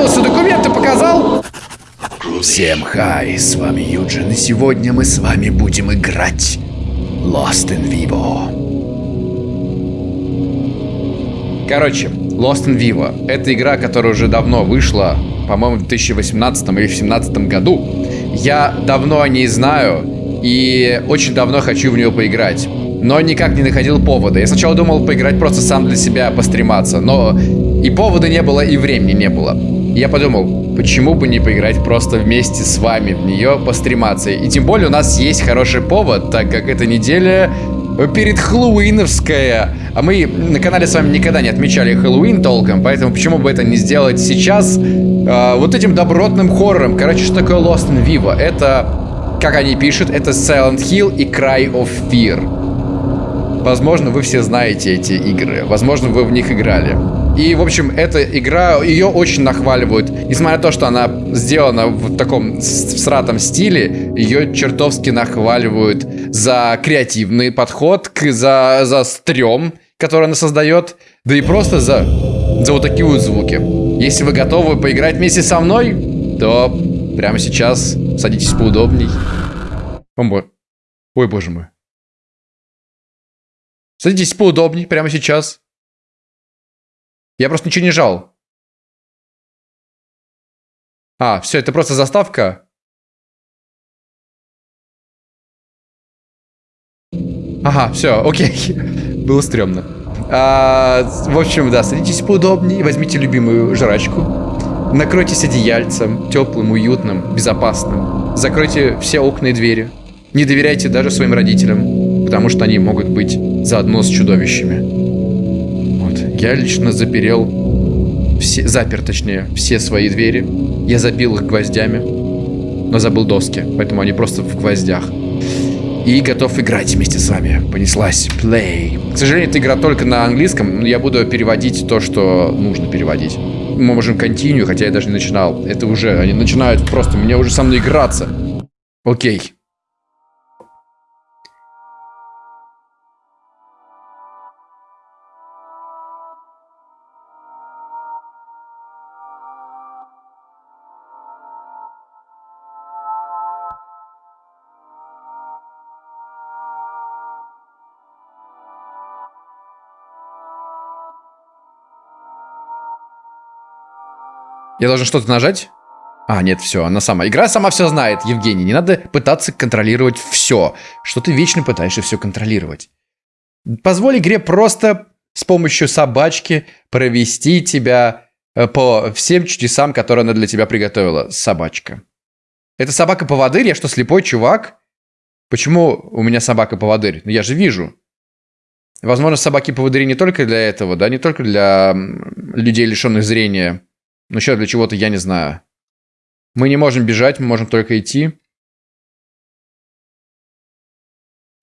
представился, документы показал. Всем хай, с вами Юджин, и сегодня мы с вами будем играть Lost in Vivo. Короче, Lost in Vivo. Это игра, которая уже давно вышла, по-моему, в 2018 или 2017 году. Я давно о ней знаю и очень давно хочу в нее поиграть. Но никак не находил повода. Я сначала думал поиграть просто сам для себя, пострематься. Но и повода не было, и времени не было. Я подумал, почему бы не поиграть просто вместе с вами в нее, пострематься. И тем более у нас есть хороший повод, так как эта неделя перед Хэллоуиновская. А мы на канале с вами никогда не отмечали Хэллоуин толком, поэтому почему бы это не сделать сейчас э, вот этим добротным хоррором. Короче, что такое Lost in Vivo? Это, как они пишут, это Silent Hill и Cry of Fear. Возможно, вы все знаете эти игры. Возможно, вы в них играли. И, в общем, эта игра, ее очень нахваливают. Несмотря на то, что она сделана в таком сратом стиле, ее чертовски нахваливают за креативный подход, за, за стрём, который она создает, да и просто за, за вот такие вот звуки. Если вы готовы поиграть вместе со мной, то прямо сейчас садитесь поудобней. Ой, боже мой. Садитесь поудобней прямо сейчас. Я просто ничего не жал. А, все, это просто заставка. Ага, все, окей. Было стрёмно. А, в общем, да, садитесь поудобнее, возьмите любимую жрачку. Накройтесь одеяльцем, теплым, уютным, безопасным. Закройте все окна и двери. Не доверяйте даже своим родителям, потому что они могут быть заодно с чудовищами. Я лично заперел, все, запер точнее, все свои двери. Я забил их гвоздями, но забыл доски, поэтому они просто в гвоздях. И готов играть вместе с вами. Понеслась. Play. К сожалению, эта игра только на английском, но я буду переводить то, что нужно переводить. Мы можем continue, хотя я даже не начинал. Это уже, они начинают просто, мне уже со мной играться. Окей. Я должен что-то нажать? А, нет, все, она сама. Игра сама все знает, Евгений. Не надо пытаться контролировать все. Что ты вечно пытаешься все контролировать. Позволь игре просто с помощью собачки провести тебя э, по всем чудесам, которые она для тебя приготовила. Собачка. Это собака-поводырь? Я что, слепой чувак? Почему у меня собака-поводырь? Ну, я же вижу. Возможно, собаки-поводыри не только для этого, да, не только для людей, лишенных зрения. Но еще для чего-то я не знаю. Мы не можем бежать, мы можем только идти.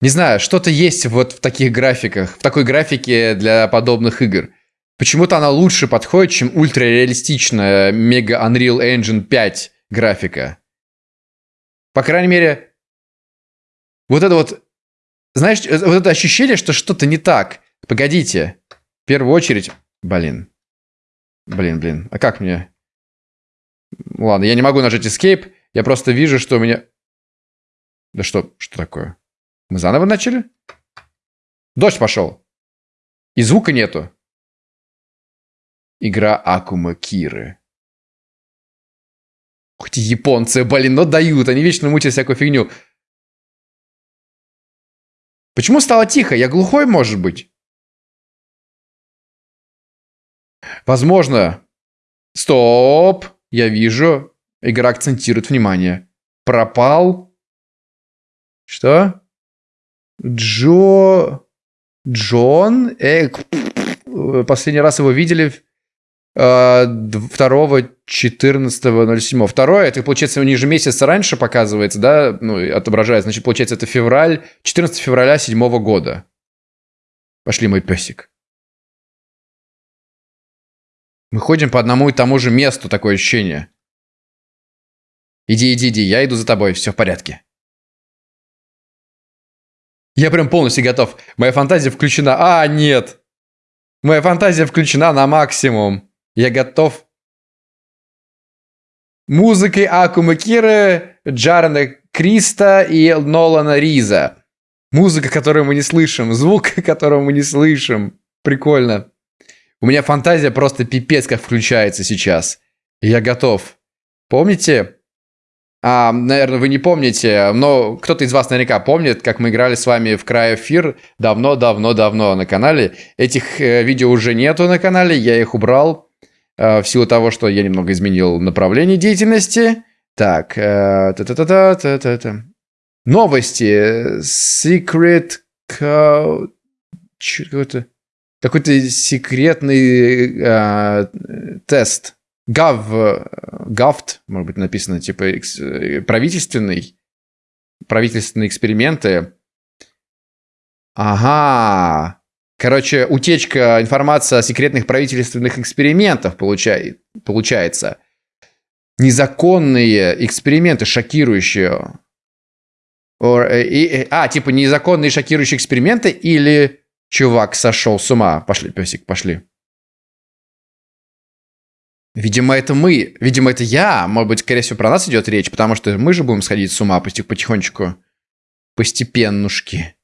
Не знаю, что-то есть вот в таких графиках, в такой графике для подобных игр. Почему-то она лучше подходит, чем ультрареалистичная Mega Unreal Engine 5 графика. По крайней мере, вот это вот, знаешь, вот это ощущение, что что-то не так. Погодите, в первую очередь, блин, Блин, блин, а как мне? Ладно, я не могу нажать Escape. Я просто вижу, что у меня... Да что, что такое? Мы заново начали? Дождь пошел. И звука нету. Игра Акума Киры. Ух ты, японцы, блин, но дают. Они вечно мутят всякую фигню. Почему стало тихо? Я глухой, может быть? Возможно... Стоп! Я вижу. Игра акцентирует внимание. Пропал. Что? Джо... Джон? Э, последний раз его видели 2 14 07 Второе, это, получается, ниже месяца раньше показывается, да, ну, отображает. Значит, получается, это февраль, 14 февраля 7 года. Пошли, мой песик. Мы ходим по одному и тому же месту, такое ощущение. Иди, иди, иди, я иду за тобой, все в порядке. Я прям полностью готов. Моя фантазия включена. А, нет. Моя фантазия включена на максимум. Я готов. музыкой Акума Киры, Джарена Криста и Нолана Риза. Музыка, которую мы не слышим, звук, которого мы не слышим. Прикольно. У меня фантазия просто пипец как включается сейчас. Я готов. Помните? А, наверное, вы не помните, но кто-то из вас наверняка помнит, как мы играли с вами в Край Эфир давно-давно-давно на канале. Этих э, видео уже нету на канале, я их убрал э, в силу того, что я немного изменил направление деятельности. Так, э, та-та-та-та-та-та. Новости. Secret Code... Какой-то какой-то секретный э, тест. Гав, гафт, может быть, написано, типа, экс, правительственный, правительственные эксперименты. Ага. Короче, утечка информации о секретных правительственных экспериментах получай, получается. Незаконные эксперименты, шокирующие. Or, э, и, и, а, типа незаконные шокирующие эксперименты или чувак сошел с ума? Пошли, песик, пошли. Видимо, это мы. Видимо, это я. Может быть, скорее всего, про нас идет речь, потому что мы же будем сходить с ума потихонечку. Постепеннушки.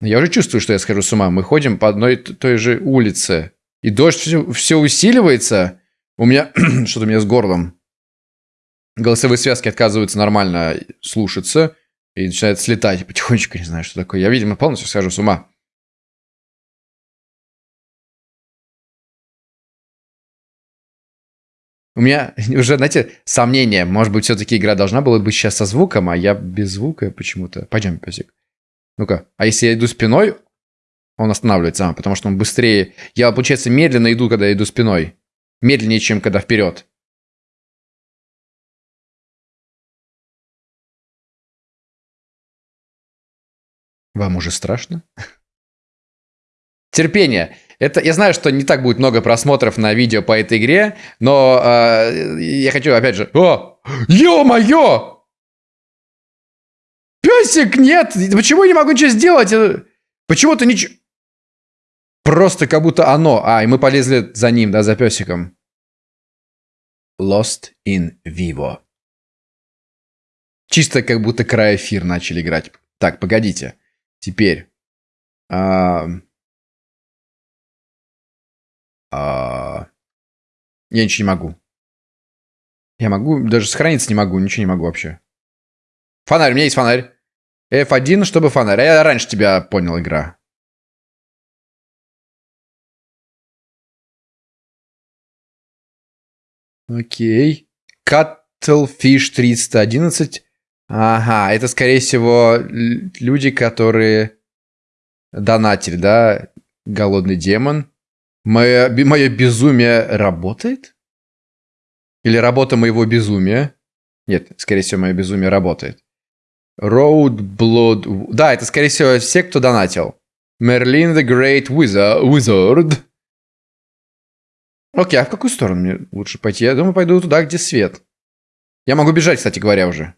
Я уже чувствую, что я схожу с ума. Мы ходим по одной той же улице. И дождь все, все усиливается. У меня... Что-то у меня с горлом. Голосовые связки отказываются нормально слушаться. И начинает слетать потихонечку. Не знаю, что такое. Я, видимо, полностью схожу с ума. У меня уже, знаете, сомнение. Может быть, все-таки игра должна была быть сейчас со звуком, а я без звука почему-то. Пойдем, песик. Ну-ка. А если я иду спиной, он останавливается, потому что он быстрее. Я, получается, медленно иду, когда иду спиной. Медленнее, чем когда вперед. Вам уже страшно? Терпение. Это, я знаю, что не так будет много просмотров на видео по этой игре, но э, я хочу, опять же... О! Ё-моё! Песик, нет! Почему я не могу ничего сделать? Почему ты ничего... Просто как будто оно. А, и мы полезли за ним, да, за песиком. Lost in Vivo. Чисто как будто край эфир начали играть. Так, погодите. Теперь. А... А... Я ничего не могу. Я могу, даже сохраниться не могу, ничего не могу вообще. Фонарь, у меня есть фонарь. F1, чтобы фонарь. А я раньше тебя понял, игра. Окей. Cuttlefish 311. Ага, это, скорее всего, люди, которые донатили, да? Голодный демон. Мое, мое безумие работает? Или работа моего безумия? Нет, скорее всего, мое безумие работает. Road Blood... Да, это, скорее всего, все, кто донатил. Merlin the Great Wizard. Окей, а в какую сторону мне лучше пойти? Я думаю, пойду туда, где свет. Я могу бежать, кстати говоря, уже.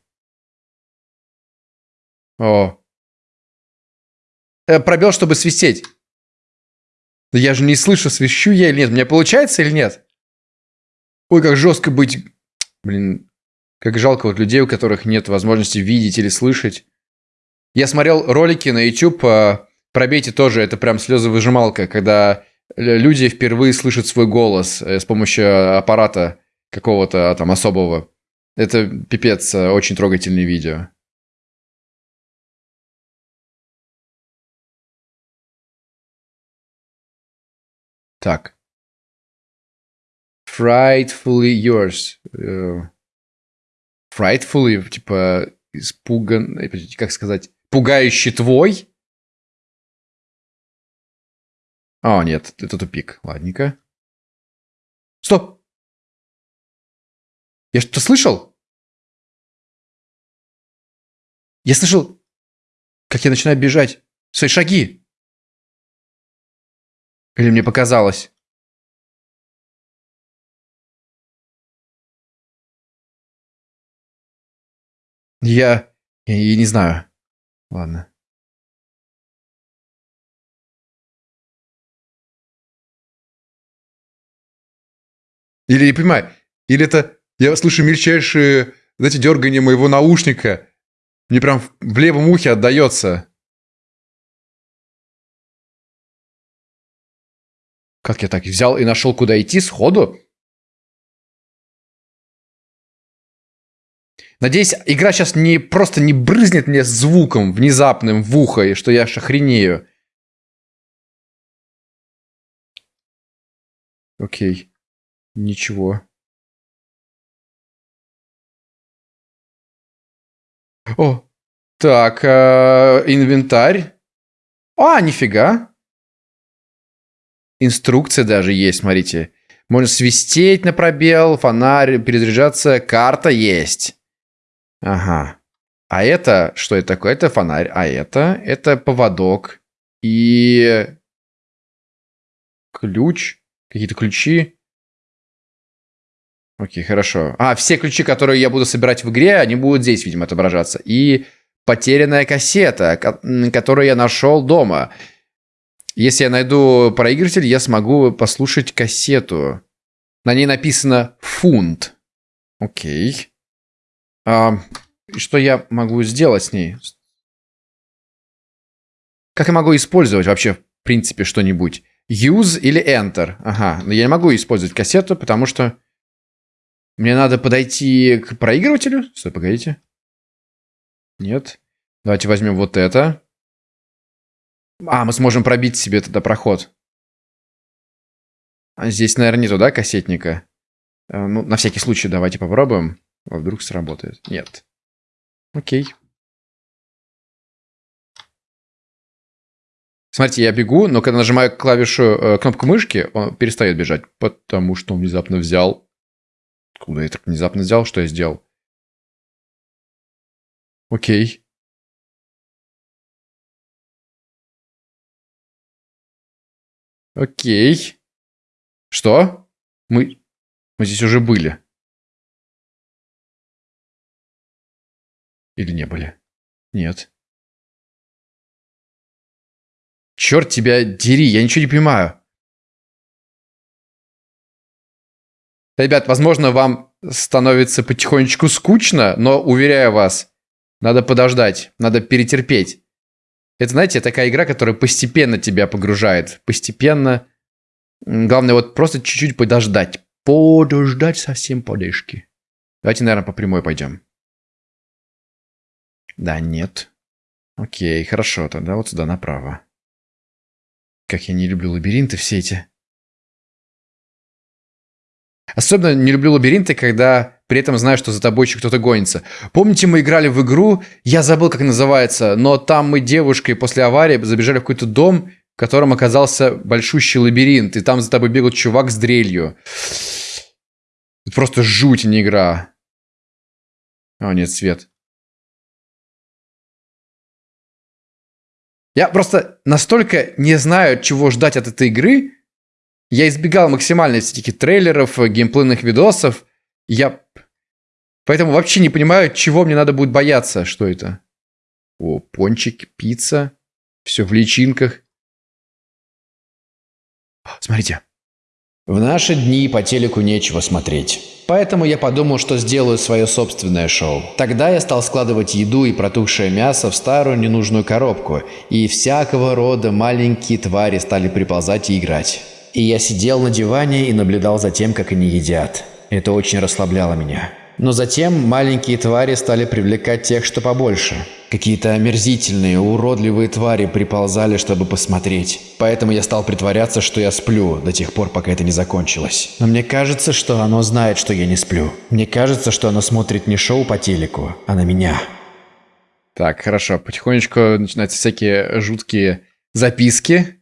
О. Э, пробел, чтобы свистеть. Я же не слышу, свищу я или нет. Мне получается или нет? Ой, как жестко быть... Блин, как жалко вот людей, у которых нет возможности видеть или слышать. Я смотрел ролики на YouTube, а, пробейте тоже, это прям слезовыжималка, когда люди впервые слышат свой голос э, с помощью аппарата какого-то а, там особого. Это пипец, э, очень трогательное видео. Так. Frightfully yours. Э, frightfully, типа, испуган... Э, как сказать? Пугающий твой? О, нет, это тупик. Ладненько. Стоп! Я что-то слышал? Я слышал, как я начинаю бежать. Свои шаги. Или мне показалось? Я... Я, не знаю. Ладно. Или не понимаю, или это Я слышу мельчайшие, знаете, дергание моего наушника. Мне прям в левом ухе отдается. Как я так взял и нашел, куда идти сходу? Надеюсь, игра сейчас не просто не брызнет мне звуком внезапным в ухо, и что я аж охренею. Окей. Ничего. О, так, э, инвентарь. А, нифига. Инструкция даже есть, смотрите. Можно свистеть на пробел, фонарь, перезаряжаться, карта есть. Ага. А это, что это такое? Это фонарь, а это, это поводок и ключ, какие-то ключи. Окей, хорошо. А, все ключи, которые я буду собирать в игре, они будут здесь, видимо, отображаться. И потерянная кассета, которую я нашел дома. Если я найду проигрыватель, я смогу послушать кассету. На ней написано «фунт». Окей. А, что я могу сделать с ней? Как я могу использовать вообще, в принципе, что-нибудь? Use или Enter? Ага, но я не могу использовать кассету, потому что мне надо подойти к проигрывателю. Стой, погодите. Нет. Давайте возьмем вот это. А, мы сможем пробить себе тогда проход. А здесь, наверное, нету, да, кассетника? Э, ну, на всякий случай давайте попробуем. А вдруг сработает. Нет. Окей. Смотрите, я бегу, но когда нажимаю клавишу, э, кнопку мышки, он перестает бежать, потому что он внезапно взял... Куда я так внезапно взял? Что я сделал? Окей. Окей. Что? Мы... Мы здесь уже были. Или не были? Нет. Черт тебя дери, я ничего не понимаю. Ребят, возможно, вам становится потихонечку скучно, но, уверяю вас, надо подождать, надо перетерпеть. Это, знаете, такая игра, которая постепенно тебя погружает. Постепенно. Главное вот просто чуть-чуть подождать. Подождать совсем подышки. Давайте, наверное, по прямой пойдем. Да, нет. Окей, хорошо, тогда вот сюда направо. Как я не люблю лабиринты все эти. Особенно не люблю лабиринты, когда при этом знаю, что за тобой еще кто-то гонится. Помните, мы играли в игру, я забыл, как называется, но там мы девушкой после аварии забежали в какой-то дом, в котором оказался большущий лабиринт, и там за тобой бегал чувак с дрелью. Это просто жуть, а не игра. О, нет, свет. Я просто настолько не знаю, чего ждать от этой игры. Я избегал максимально всяких трейлеров, геймплейных видосов. Я поэтому вообще не понимаю, чего мне надо будет бояться. Что это? О, пончик, пицца. Все в личинках. Смотрите. В наши дни по телеку нечего смотреть. Поэтому я подумал, что сделаю свое собственное шоу. Тогда я стал складывать еду и протухшее мясо в старую ненужную коробку, и всякого рода маленькие твари стали приползать и играть. И я сидел на диване и наблюдал за тем, как они едят. Это очень расслабляло меня. Но затем маленькие твари стали привлекать тех, что побольше. Какие-то омерзительные, уродливые твари приползали, чтобы посмотреть. Поэтому я стал притворяться, что я сплю, до тех пор, пока это не закончилось. Но мне кажется, что оно знает, что я не сплю. Мне кажется, что оно смотрит не шоу по телеку, а на меня. Так, хорошо. Потихонечку начинаются всякие жуткие записки.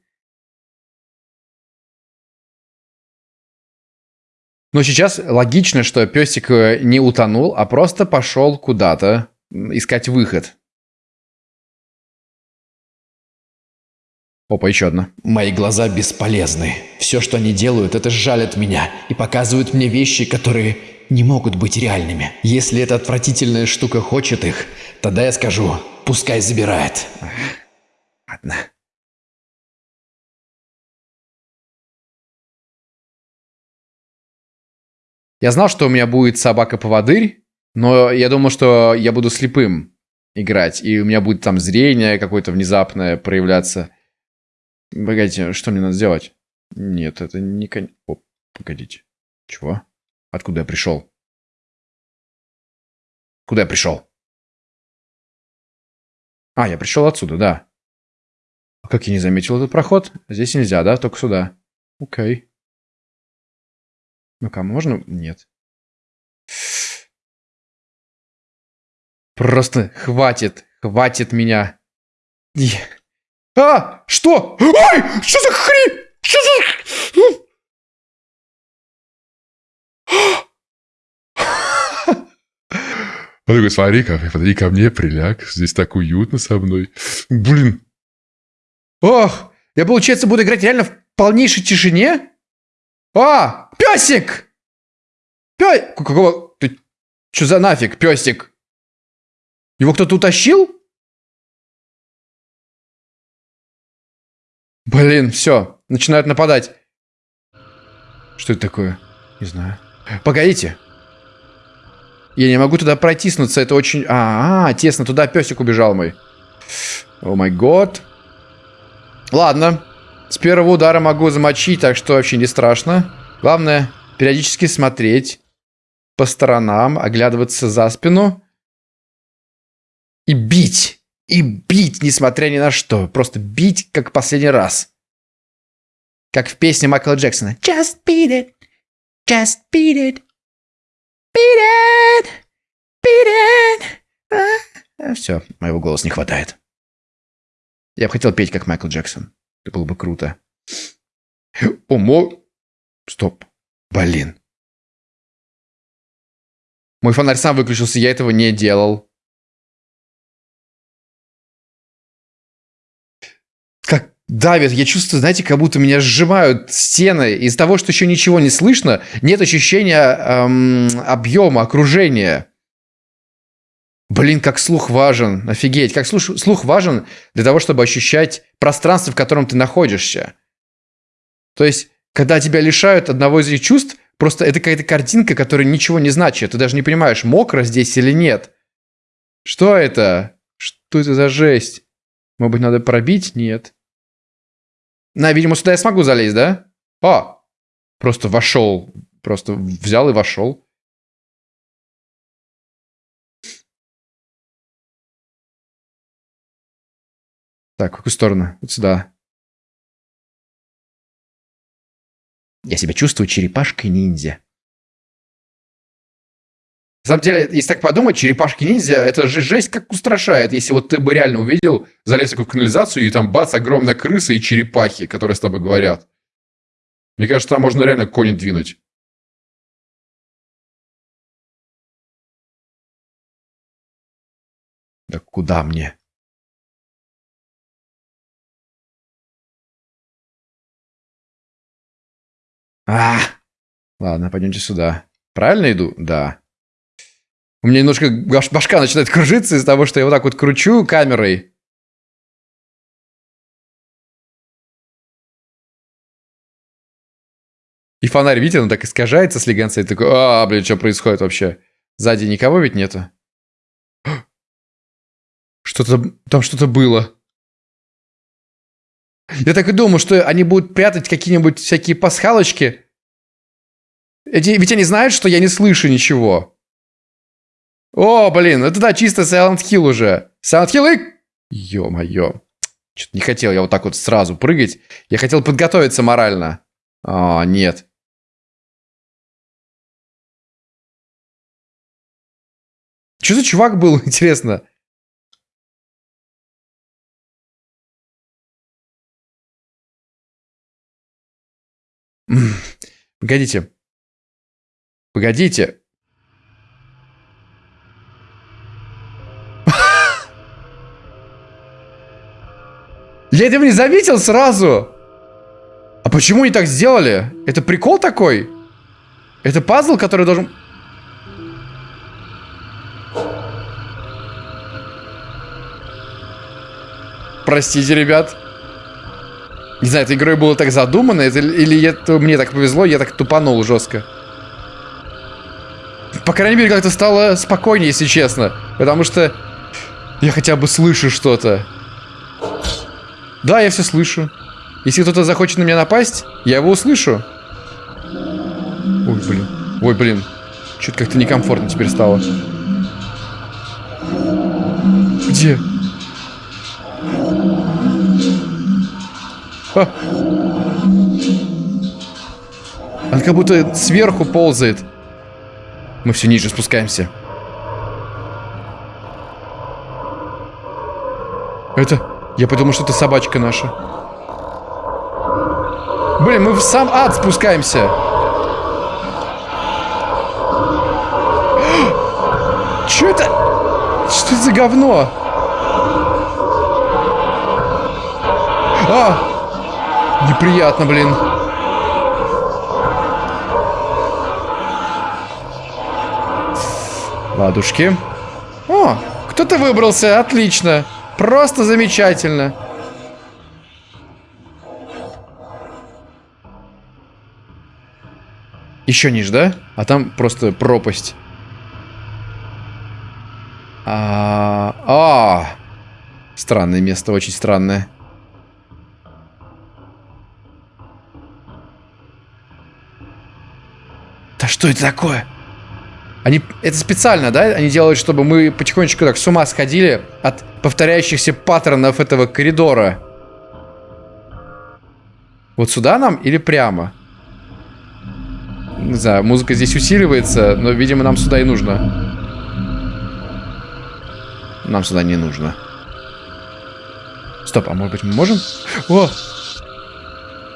Но сейчас логично, что песик э, не утонул, а просто пошел куда-то искать выход. Опа, еще одна. Мои глаза бесполезны. Все, что они делают, это жалят меня и показывают мне вещи, которые не могут быть реальными. Если эта отвратительная штука хочет их, тогда я скажу, пускай забирает. Ладно. Я знал, что у меня будет собака-поводырь, но я думал, что я буду слепым играть, и у меня будет там зрение какое-то внезапное проявляться. Погодите, что мне надо сделать? Нет, это не... О, погодите. Чего? Откуда я пришел? Куда я пришел? А, я пришел отсюда, да. А как я не заметил этот проход? Здесь нельзя, да? Только сюда. Окей. Ну-ка, можно? Нет. Просто хватит, хватит меня. А! Что? Ой! Что за хрень? Что за... Он такой, смотри ко, подойди ко мне, приляг, здесь так уютно со мной. Блин. Ох, я, получается, буду играть реально в полнейшей тишине? А, песик! Пё... Какого... Ты... Что за нафиг, песик? Его кто-то утащил? Блин, все, начинают нападать. Что это такое? Не знаю. Погодите. Я не могу туда протиснуться, это очень... А, -а, -а тесно, туда песик убежал мой. О май год. Ладно. С первого удара могу замочить, так что вообще не страшно. Главное, периодически смотреть по сторонам, оглядываться за спину. И бить. И бить, несмотря ни на что. Просто бить, как последний раз. Как в песне Майкла Джексона. Just beat it. Just beat it. Beat it! Beat it! А, все, моего голоса не хватает. Я бы хотел петь, как Майкл Джексон. Это было бы круто. Омо... Стоп. Блин. Мой фонарь сам выключился, я этого не делал. Как давит, я чувствую, знаете, как будто меня сжимают стены. Из-за того, что еще ничего не слышно, нет ощущения эм, объема, окружения. Блин, как слух важен. Офигеть. Как слух, слух важен для того, чтобы ощущать пространство, в котором ты находишься. То есть, когда тебя лишают одного из этих чувств, просто это какая-то картинка, которая ничего не значит. Ты даже не понимаешь, мокро здесь или нет. Что это? Что это за жесть? Может быть, надо пробить? Нет. На, видимо, сюда я смогу залезть, да? О! Просто вошел. Просто взял и вошел. Так, в какую сторону? Вот сюда. Я себя чувствую черепашкой-ниндзя. На самом деле, если так подумать, черепашки-ниндзя, это же жесть как устрашает. Если вот ты бы реально увидел, залез в канализацию, и там бац, огромная крыса и черепахи, которые с тобой говорят. Мне кажется, там можно реально кони двинуть. Да куда мне? А, ладно, пойдемте сюда. Правильно иду? Да. У меня немножко башка начинает кружиться из-за того, что я вот так вот кручу камерой. И фонарь, видите, он так искажается слегонца. И такой, а, блин, что происходит вообще? Сзади никого ведь нету? Что-то, там что-то было. Я так и думаю, что они будут прятать какие-нибудь всякие пасхалочки. Эти, ведь они знают, что я не слышу ничего. О, блин, это да, чисто Silent Hill уже. Silent Hill и... Ё-моё. Что-то не хотел я вот так вот сразу прыгать. Я хотел подготовиться морально. А, нет. Что за чувак был, интересно? Погодите. Погодите. Я этого не заметил сразу. А почему они так сделали? Это прикол такой? Это пазл, который должен... Простите, ребят. Не знаю, этой игрой было так задумано, это, или это, мне так повезло, я так тупанул жестко. По крайней мере, как-то стало спокойнее, если честно. Потому что я хотя бы слышу что-то. Да, я все слышу. Если кто-то захочет на меня напасть, я его услышу. Ой, блин. Ой, блин. Что-то как-то некомфортно теперь стало. Где? Он как будто сверху ползает. Мы все ниже спускаемся. Это... Я подумал, что это собачка наша. Блин, мы в сам ад спускаемся. Что это? Что это за говно? А! Неприятно, блин. Ладушки. О, кто-то выбрался, отлично. Просто замечательно. Еще ниже, да? А там просто пропасть. А, а, странное место, очень странное. Что это такое? Они это специально, да? Они делают, чтобы мы потихонечку так с ума сходили от повторяющихся паттернов этого коридора. Вот сюда нам или прямо? Не знаю, музыка здесь усиливается, но, видимо, нам сюда и нужно. Нам сюда не нужно. Стоп, а может быть мы можем? О!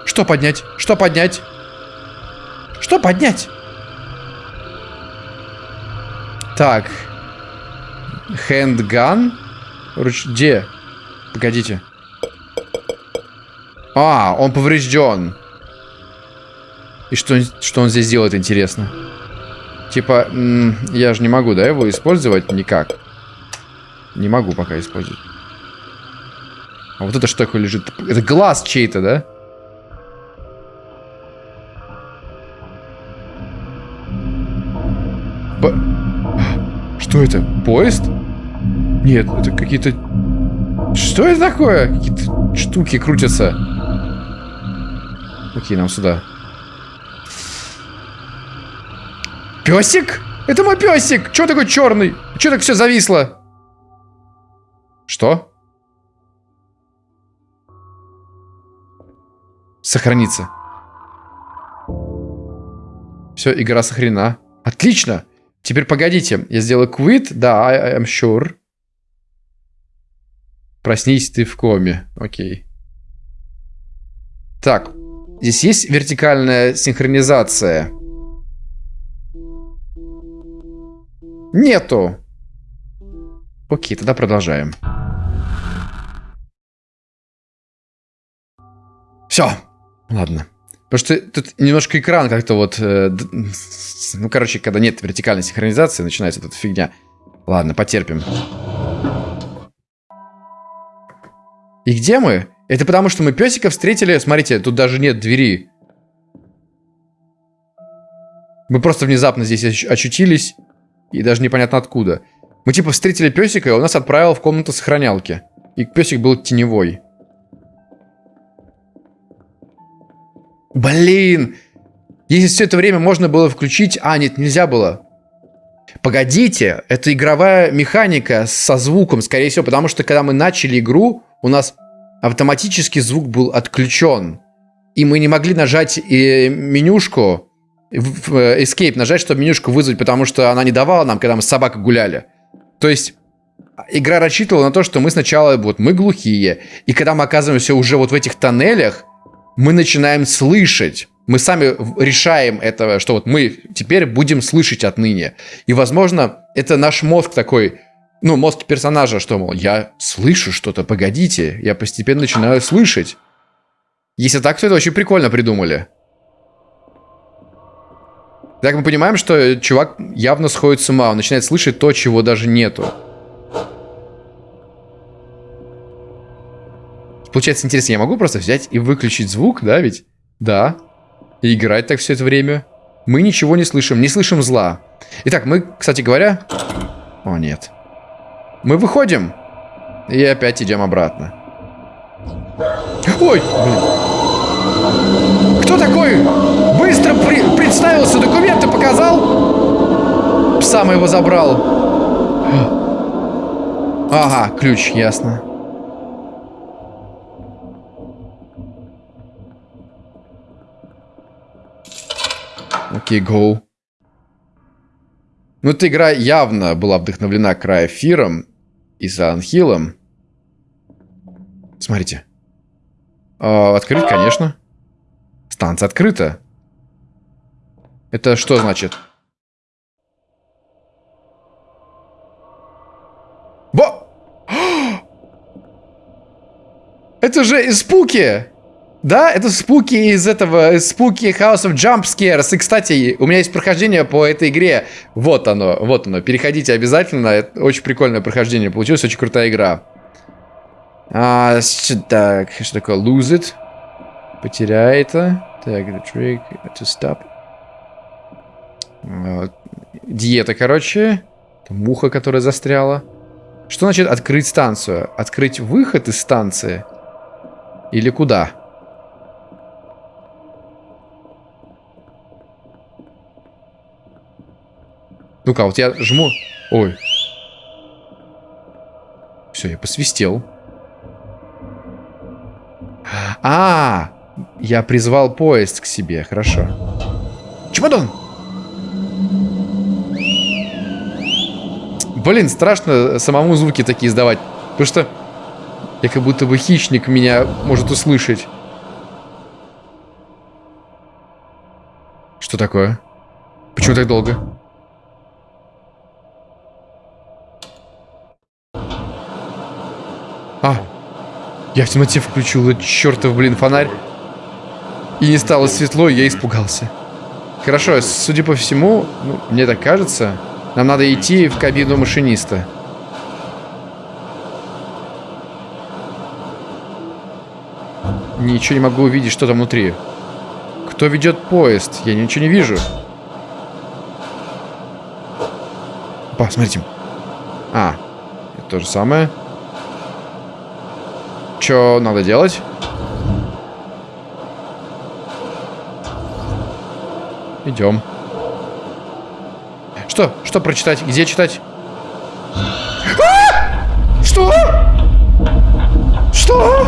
Что поднять? Что поднять? Что поднять? Так. Хэндган? Руч... Где? Погодите. А, он поврежден. И что, что он здесь делает, интересно? Типа, я же не могу, да, его использовать никак. Не могу пока использовать. А вот это что такое лежит? Это глаз чей-то, да? Что это? Поезд? Нет, это какие-то... Что это такое? Какие-то штуки крутятся. Окей, нам сюда. Песик? Это мой песик! Чего такой черный? Чего так все зависло? Что? Сохраниться. Все, игра сохранена. Отлично! Теперь погодите, я сделаю quit. Да, I, I'm sure. Проснись, ты в коме. Окей. Так, здесь есть вертикальная синхронизация. Нету. Окей, тогда продолжаем. Все. Ладно. Потому что тут немножко экран как-то вот... Э, ну, короче, когда нет вертикальной синхронизации, начинается эта фигня. Ладно, потерпим. И где мы? Это потому, что мы песика встретили. Смотрите, тут даже нет двери. Мы просто внезапно здесь очутились. И даже непонятно откуда. Мы типа встретили песика, и он нас отправил в комнату сохранялки. И песик был теневой. Блин! Если все это время можно было включить... А, нет, нельзя было. Погодите, это игровая механика со звуком, скорее всего, потому что когда мы начали игру, у нас автоматически звук был отключен. И мы не могли нажать э, менюшку, э, Escape нажать, чтобы менюшку вызвать, потому что она не давала нам, когда мы с собакой гуляли. То есть игра рассчитывала на то, что мы сначала, вот мы глухие, и когда мы оказываемся уже вот в этих тоннелях, мы начинаем слышать. Мы сами решаем это, что вот мы теперь будем слышать отныне. И, возможно, это наш мозг такой, ну, мозг персонажа, что, мол, я слышу что-то, погодите, я постепенно начинаю слышать. Если так, то это очень прикольно придумали. Так мы понимаем, что чувак явно сходит с ума. Он начинает слышать то, чего даже нету. Получается интересно, я могу просто взять и выключить звук, да ведь? Да. И играть так все это время. Мы ничего не слышим, не слышим зла. Итак, мы, кстати говоря... О, нет. Мы выходим. И опять идем обратно. Ой, блин. Кто такой? Быстро при представился, документы показал? Пса его забрал. Ага, ключ, ясно. Окей, okay, go. Ну, эта игра явно была вдохновлена Крайфиром и Silent Смотрите. Э, открыть, конечно. Станция открыта. Это что значит? Бо! Это же спуки! Да, это спуки из этого, спуки House of Jump Scares. И, кстати, у меня есть прохождение по этой игре. Вот оно, вот оно. Переходите обязательно. Это очень прикольное прохождение получилось, очень крутая игра. А, так, что такое? Lose it. Потеряй это. Так, the trick to stop. Диета, короче. Муха, которая застряла. Что значит открыть станцию? Открыть выход из станции? Или куда? Ну-ка, вот я жму. Ой. Все, я посвистел. А, я призвал поезд к себе, хорошо. Чемодан! Блин, страшно самому звуки такие издавать. Потому что я как будто бы хищник меня может услышать. Что такое? Почему так долго? А, я в темноте включил этот чертов, блин, фонарь. И не стало светло, и я испугался. Хорошо, судя по всему, ну, мне так кажется, нам надо идти в кабину машиниста. Ничего не могу увидеть, что там внутри. Кто ведет поезд? Я ничего не вижу. Опа. А, это то же самое. Что надо делать? Идем. Что? Что прочитать? Где читать? А! Что? Что?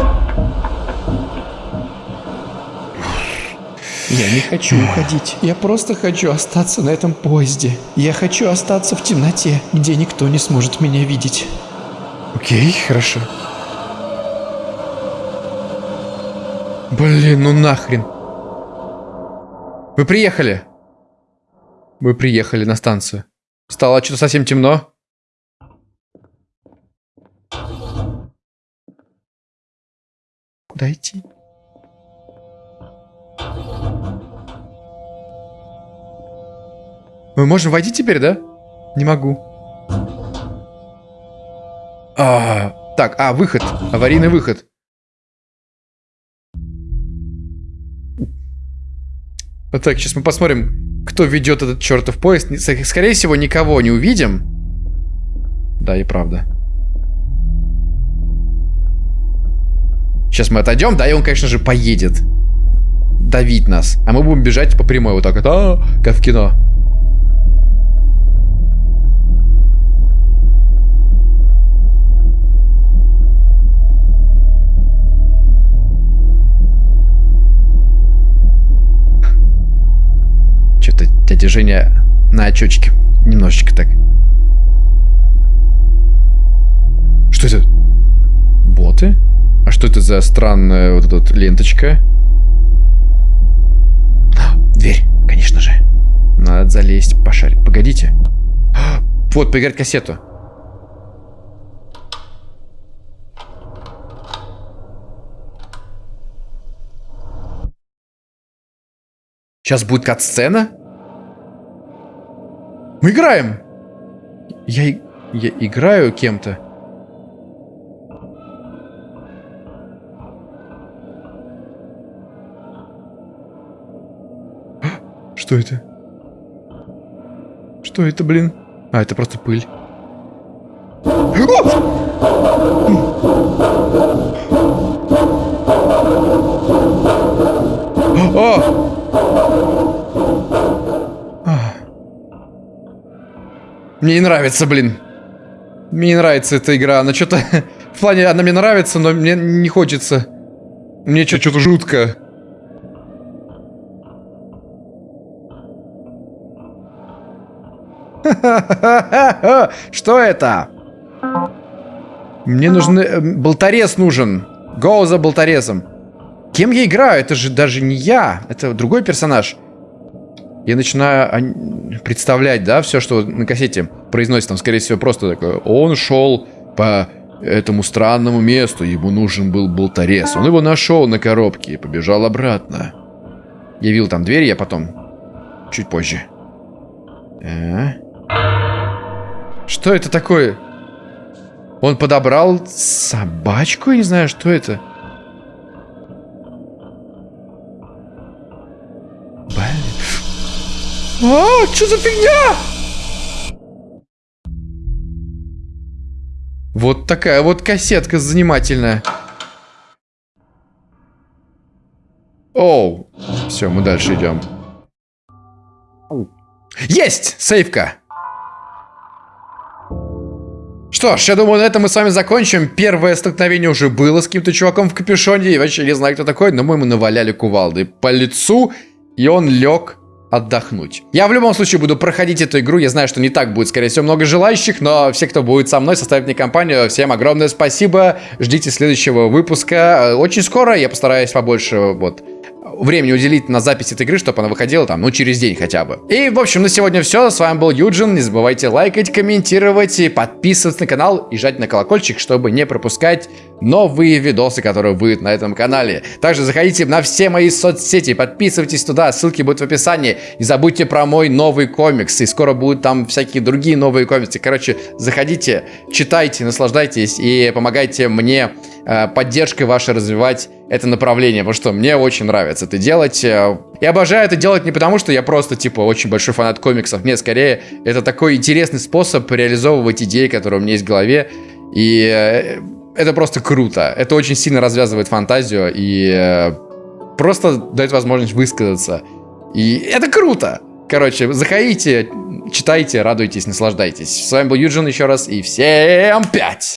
Я не хочу уходить. Я просто хочу остаться на этом поезде. Я хочу остаться в темноте, где никто не сможет меня видеть. Окей, хорошо. Блин, ну нахрен. Вы приехали. Мы приехали на станцию. Стало что-то совсем темно. Куда идти? Мы можем войти теперь, да? Не могу. А, так, а, выход. Аварийный выход. Вот так, сейчас мы посмотрим, кто ведет этот чертов поезд. Скорее всего, никого не увидим. Да, и правда. Сейчас мы отойдем, да, и он, конечно же, поедет. Давить нас. А мы будем бежать по прямой вот так вот. А, как в кино. Женя на очечке. Немножечко так. Что это? Боты? А что это за странная вот эта вот ленточка? Дверь, конечно же. Надо залезть, пошарить. Погодите. Вот, поиграть кассету. Сейчас будет кат-сцена? Мы играем! Я, я играю кем-то. Что это? Что это, блин? А, это просто пыль. Мне не нравится, блин. Мне не нравится эта игра. Она что-то... В плане, она мне нравится, но мне не хочется. Мне что-то жутко. Что это? Мне нужны... э, Болторез нужен. Go за болторезом. Кем я играю? Это же даже не я. Это другой персонаж. Я начинаю а, представлять, да, все, что на кассете произносит. Там, скорее всего, просто такое. Он шел по этому странному месту. Ему нужен был болторез. Он его нашел на коробке и побежал обратно. Я видел там дверь, я потом... Чуть позже. А? Что это такое? Он подобрал собачку? Я не знаю, что это. А, что за фигня? Вот такая вот кассетка занимательная. Оу. Все, мы дальше идем. Есть! Сейфка! Что ж, я думаю, на этом мы с вами закончим. Первое столкновение уже было с каким-то чуваком в капюшоне. Я вообще не знаю, кто такой, но мы ему наваляли кувалды по лицу, и он лег отдохнуть. Я в любом случае буду проходить эту игру. Я знаю, что не так будет, скорее всего, много желающих, но все, кто будет со мной, составят мне компанию. Всем огромное спасибо. Ждите следующего выпуска. Очень скоро я постараюсь побольше вот времени уделить на запись этой игры, чтобы она выходила там, ну, через день хотя бы. И, в общем, на сегодня все. С вами был Юджин. Не забывайте лайкать, комментировать, и подписываться на канал и жать на колокольчик, чтобы не пропускать новые видосы, которые выйдут на этом канале. Также заходите на все мои соцсети, подписывайтесь туда, ссылки будут в описании. Не забудьте про мой новый комикс, и скоро будут там всякие другие новые комиксы. Короче, заходите, читайте, наслаждайтесь и помогайте мне э, поддержкой вашей развивать это направление, потому что мне очень нравится это делать. Я обожаю это делать не потому, что я просто, типа, очень большой фанат комиксов. Нет, скорее, это такой интересный способ реализовывать идеи, которые у меня есть в голове. И э, это просто круто. Это очень сильно развязывает фантазию и э, просто дает возможность высказаться. И это круто. Короче, заходите, читайте, радуйтесь, наслаждайтесь. С вами был Юджин еще раз, и всем пять!